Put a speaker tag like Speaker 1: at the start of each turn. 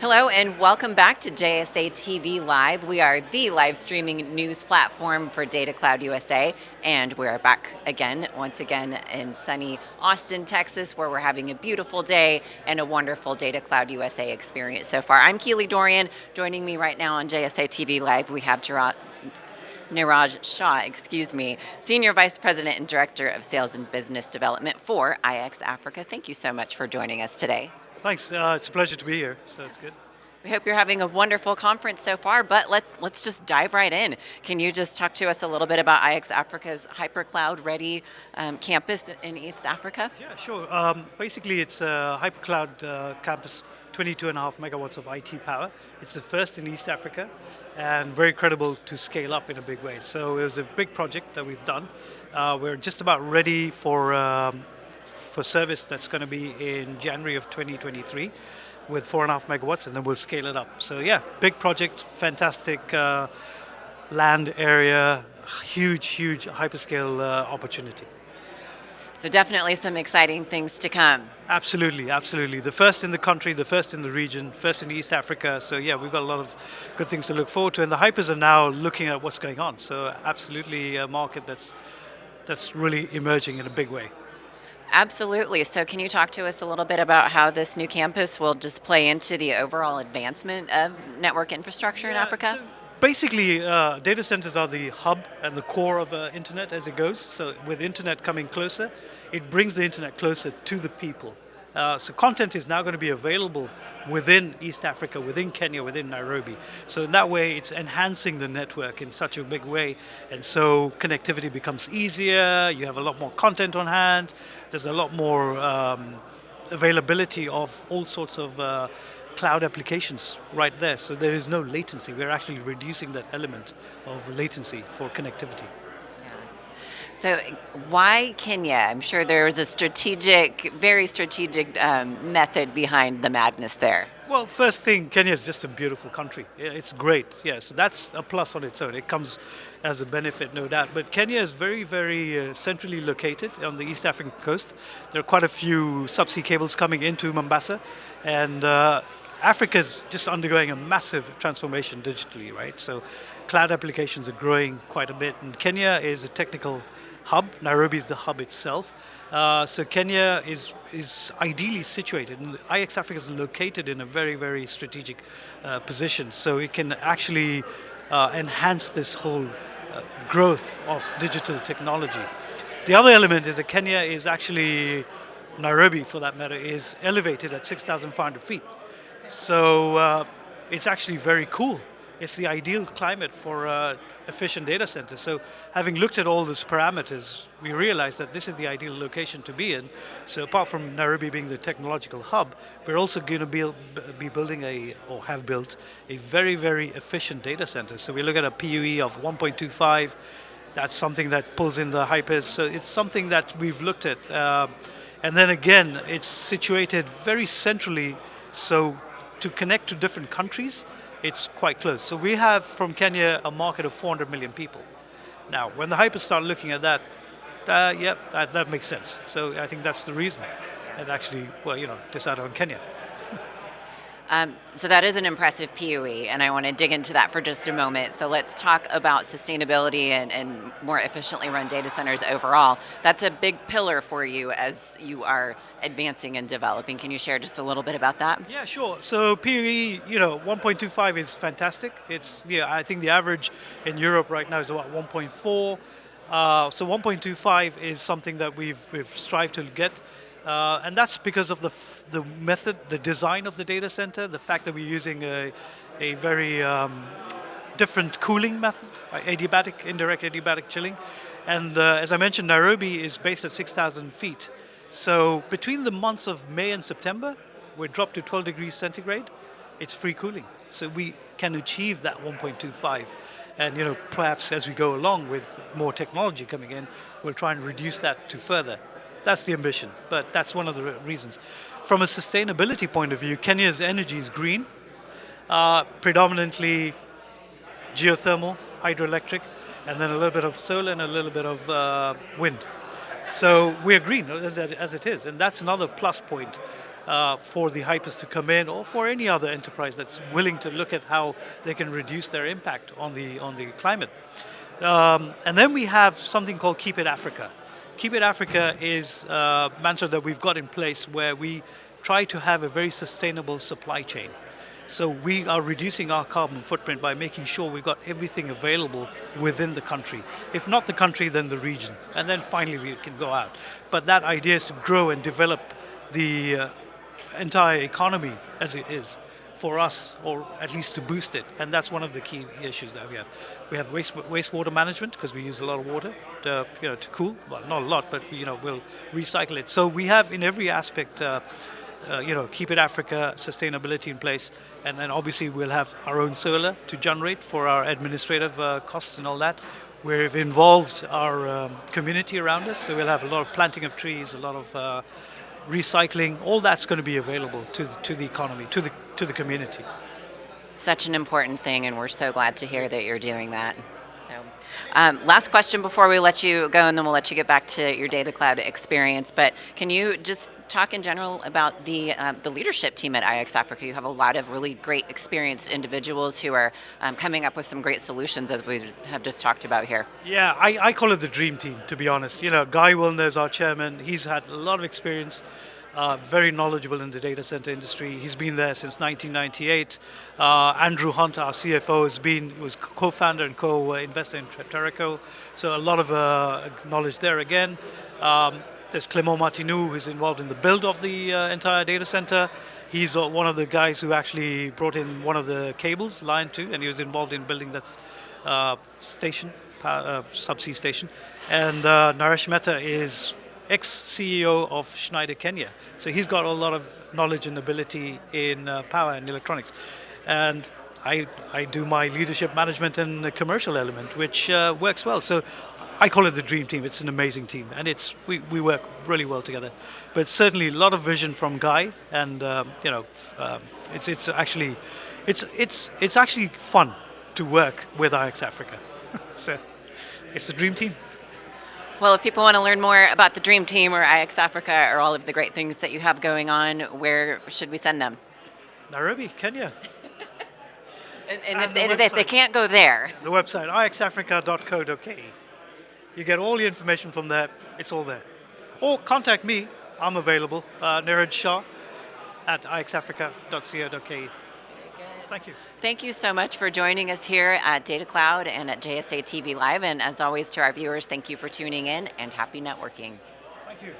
Speaker 1: Hello and welcome back to JSA TV Live. We are the live streaming news platform for Data Cloud USA, and we are back again, once again, in sunny Austin, Texas, where we're having a beautiful day and a wonderful Data Cloud USA experience so far. I'm Keely Dorian. Joining me right now on JSA TV Live, we have Gerard. Niraj Shah, excuse me, Senior Vice President and Director of Sales and Business Development for IX Africa. Thank you so much for joining us today.
Speaker 2: Thanks. Uh, it's a pleasure to be here, so it's good.
Speaker 1: We hope you're having a wonderful conference so far, but let, let's just dive right in. Can you just talk to us a little bit about IX Africa's HyperCloud Ready um, campus in East Africa?
Speaker 2: Yeah, sure. Um, basically, it's a HyperCloud uh, campus, 22 and a half megawatts of IT power. It's the first in East Africa and very credible to scale up in a big way. So it was a big project that we've done. Uh, we're just about ready for um, for service that's going to be in January of 2023 with four and a half megawatts, and then we'll scale it up. So yeah, big project, fantastic uh, land area, huge, huge hyperscale uh, opportunity.
Speaker 1: So definitely some exciting things to come.
Speaker 2: Absolutely, absolutely. The first in the country, the first in the region, first in East Africa. So yeah, we've got a lot of good things to look forward to. And the hypers are now looking at what's going on. So absolutely a market that's, that's really emerging in a big way.
Speaker 1: Absolutely. So can you talk to us a little bit about how this new campus will just play into the overall advancement of network infrastructure yeah, in Africa? So
Speaker 2: basically, uh, data centers are the hub and the core of uh, internet as it goes. So with internet coming closer, it brings the internet closer to the people. Uh, so content is now going to be available within East Africa, within Kenya, within Nairobi. So in that way, it's enhancing the network in such a big way. And so connectivity becomes easier, you have a lot more content on hand, there's a lot more um, availability of all sorts of uh, cloud applications right there. So there is no latency. We're actually reducing that element of latency for connectivity.
Speaker 1: So why Kenya? I'm sure there was a strategic, very strategic um, method behind the madness there.
Speaker 2: Well, first thing, Kenya is just a beautiful country. It's great, yeah, so that's a plus on its own. It comes as a benefit, no doubt. But Kenya is very, very uh, centrally located on the East African coast. There are quite a few subsea cables coming into Mombasa, and uh, Africa is just undergoing a massive transformation digitally, right? So cloud applications are growing quite a bit, and Kenya is a technical hub. Nairobi is the hub itself. Uh, so Kenya is is ideally situated, and IX Africa is located in a very very strategic uh, position. So it can actually uh, enhance this whole uh, growth of digital technology. The other element is that Kenya is actually Nairobi, for that matter, is elevated at 6,500 feet. So uh, it's actually very cool it's the ideal climate for uh, efficient data centers. So having looked at all these parameters, we realized that this is the ideal location to be in. So apart from Nairobi being the technological hub, we're also going to be, be building a, or have built, a very, very efficient data center. So we look at a PUE of 1.25, that's something that pulls in the hypers. So it's something that we've looked at. Uh, and then again, it's situated very centrally, so to connect to different countries, it's quite close. So we have from Kenya a market of 400 million people. Now, when the hypers start looking at that, uh, yeah, that, that makes sense. So I think that's the reason it actually, well, you know, decided on Kenya.
Speaker 1: Um, so that is an impressive PUE, and I want to dig into that for just a moment. So let's talk about sustainability and, and, more efficiently run data centers overall. That's a big pillar for you as you are advancing and developing. Can you share just a little bit about that?
Speaker 2: Yeah, sure. So PUE, you know, 1.25 is fantastic. It's, yeah, I think the average in Europe right now is about 1.4. Uh, so 1.25 is something that we've, we've strived to get. Uh, and that's because of the, the method, the design of the data center, the fact that we're using a, a very um, different cooling method, adiabatic, indirect adiabatic chilling. And uh, as I mentioned, Nairobi is based at 6,000 feet. So between the months of May and September, we're dropped to 12 degrees centigrade. It's free cooling. So we can achieve that 1.25. And you know, perhaps as we go along with more technology coming in, we'll try and reduce that to further. That's the ambition, but that's one of the reasons. From a sustainability point of view, Kenya's energy is green, uh, predominantly geothermal, hydroelectric, and then a little bit of solar and a little bit of uh, wind. So we're green as, as it is, and that's another plus point. uh, for the hypers to come in or for any other enterprise that's willing to look at how they can reduce their impact on the, on the climate. Um, and then we have something called Keep It Africa. Keep It Africa is a mantra that we've got in place where we try to have a very sustainable supply chain. So we are reducing our carbon footprint by making sure we've got everything available within the country. If not the country, then the region. And then finally we can go out. But that idea is to grow and develop the uh, entire economy as it is for us, or at least to boost it. And that's one of the key issues that we have. We have waste, wastewater management because we use a lot of water to, you know, to cool. Well, not a lot, but you know, we'll recycle it. So we have in every aspect uh, uh, you know, keep it Africa sustainability in place. And then obviously we'll have our own solar to generate for our administrative uh, costs and all that. We've involved our um, community around us, so we'll have a lot of planting of trees, a lot of uh, recycling. All that's going to be available to the, to the economy, to the to the community.
Speaker 1: Such an important thing, and we're so glad to hear that you're doing that. Um, last question before we let you go, and then we'll let you get back to your data cloud experience. But can you just talk in general about the um, the leadership team at IX Africa? You have a lot of really great, experienced individuals who are um, coming up with some great solutions, as we have just talked about here.
Speaker 2: Yeah, I, I call it the dream team. To be honest, you know, Guy Willner is our chairman. He's had a lot of experience uh, very knowledgeable in the data center industry. He's been there since 1998. Uh, Andrew Hunt, our CFO, has been was co-founder and co-investor in Teraco, so a lot of uh, knowledge there again. Um, there's Clément Martinou, who's involved in the build of the uh, entire data center. He's uh, one of the guys who actually brought in one of the cables, LION2, and he was involved in building that uh, station, subsea station. And Naresh Mehta is ex-CEO of Schneider Kenya. So he's got a lot of knowledge and ability in uh, power and electronics. And I, I do my leadership management and the commercial element, which uh, works well. So I call it the dream team. It's an amazing team, and it's we, we work really well together. But certainly a lot of vision from Guy, and um, you know, um, it's it's actually it's it's it's actually fun to work with IX Africa. so it's the dream team.
Speaker 1: Well, if people want to learn more about the Dream Team or IX Africa or all of the great things that you have going on, where should we send them?
Speaker 2: Nairobi, Kenya.
Speaker 1: and, and, and, if, and if, they can't go there?
Speaker 2: The website, ixafrica.co.ke. You get all the information from there, it's all there. Or contact me, I'm available, uh, Niraj Shah at ixafrica.co.ke. Thank you.
Speaker 1: Thank you so much for joining us here at Data Cloud and at JSA TV Live. And as always, to our viewers, thank you for tuning in and happy networking.
Speaker 2: Thank you.